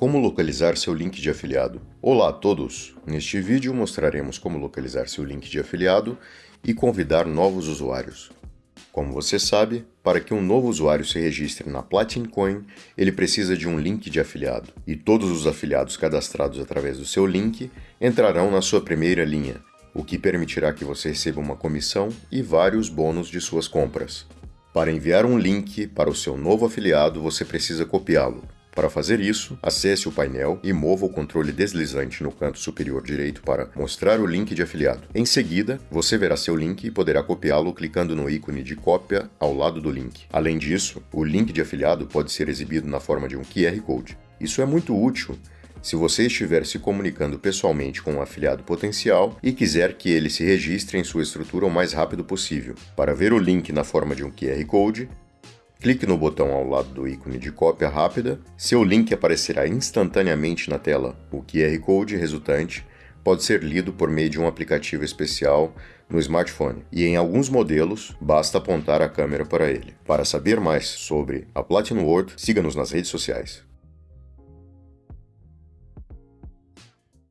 Como localizar seu link de afiliado? Olá a todos! Neste vídeo mostraremos como localizar seu link de afiliado e convidar novos usuários. Como você sabe, para que um novo usuário se registre na Platin Coin, ele precisa de um link de afiliado, e todos os afiliados cadastrados através do seu link entrarão na sua primeira linha, o que permitirá que você receba uma comissão e vários bônus de suas compras. Para enviar um link para o seu novo afiliado, você precisa copiá-lo. Para fazer isso, acesse o painel e mova o controle deslizante no canto superior direito para mostrar o link de afiliado. Em seguida, você verá seu link e poderá copiá-lo clicando no ícone de cópia ao lado do link. Além disso, o link de afiliado pode ser exibido na forma de um QR Code. Isso é muito útil se você estiver se comunicando pessoalmente com um afiliado potencial e quiser que ele se registre em sua estrutura o mais rápido possível. Para ver o link na forma de um QR Code, clique no botão ao lado do ícone de cópia rápida, seu link aparecerá instantaneamente na tela. O QR Code resultante pode ser lido por meio de um aplicativo especial no smartphone, e em alguns modelos basta apontar a câmera para ele. Para saber mais sobre a Platinum World, siga-nos nas redes sociais.